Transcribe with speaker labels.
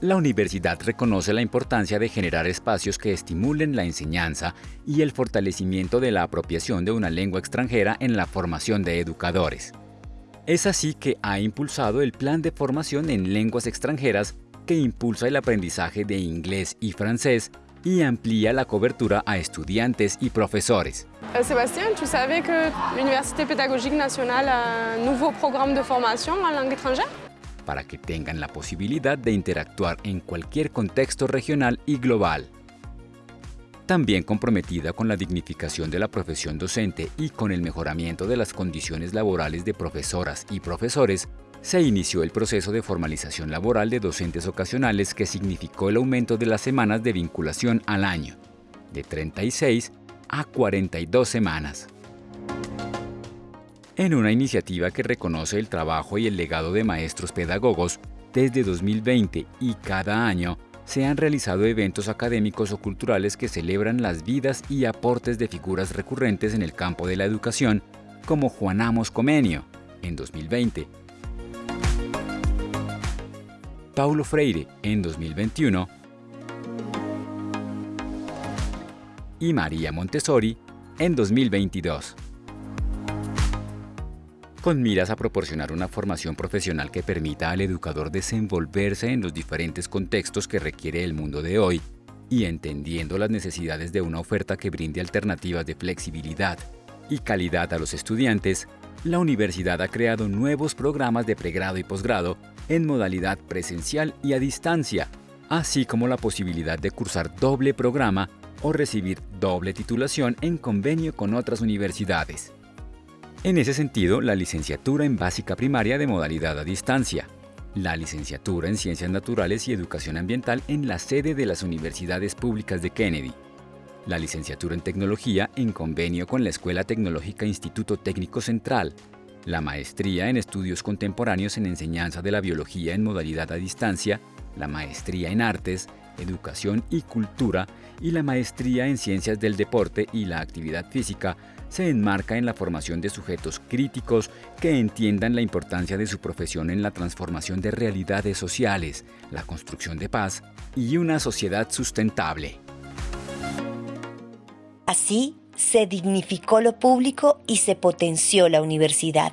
Speaker 1: La universidad reconoce la importancia de generar espacios que estimulen la enseñanza y el fortalecimiento de la apropiación de una lengua extranjera en la formación de educadores. Es así que ha impulsado el Plan de Formación en Lenguas Extranjeras que impulsa el aprendizaje de inglés y francés y amplía la cobertura a estudiantes y profesores.
Speaker 2: Euh, Sébastien, ¿tú sabes que l'Université Pédagogique Nationale a un nuevo programa de formación en langue étrangère?
Speaker 1: Para que tengan la posibilidad de interactuar en cualquier contexto regional y global. También comprometida con la dignificación de la profesión docente y con el mejoramiento de las condiciones laborales de profesoras y profesores, se inició el proceso de formalización laboral de docentes ocasionales que significó el aumento de las semanas de vinculación al año, de 36 a 42 semanas. En una iniciativa que reconoce el trabajo y el legado de maestros pedagogos, desde 2020 y cada año se han realizado eventos académicos o culturales que celebran las vidas y aportes de figuras recurrentes en el campo de la educación, como Juan Amos Comenio, en 2020, Paulo Freire en 2021 y María Montessori en 2022. Con miras a proporcionar una formación profesional que permita al educador desenvolverse en los diferentes contextos que requiere el mundo de hoy y entendiendo las necesidades de una oferta que brinde alternativas de flexibilidad y calidad a los estudiantes, la universidad ha creado nuevos programas de pregrado y posgrado en modalidad presencial y a distancia, así como la posibilidad de cursar doble programa o recibir doble titulación en convenio con otras universidades. En ese sentido, la licenciatura en básica primaria de modalidad a distancia, la licenciatura en Ciencias Naturales y Educación Ambiental en la sede de las Universidades Públicas de Kennedy, la licenciatura en Tecnología en convenio con la Escuela Tecnológica Instituto Técnico Central, la maestría en Estudios Contemporáneos en Enseñanza de la Biología en modalidad a distancia, la maestría en Artes, Educación y Cultura y la maestría en Ciencias del Deporte y la Actividad Física se enmarca en la formación de sujetos críticos que entiendan la importancia de su profesión en la transformación de realidades sociales, la construcción de paz y una sociedad sustentable.
Speaker 3: Así se dignificó lo público y se potenció la universidad.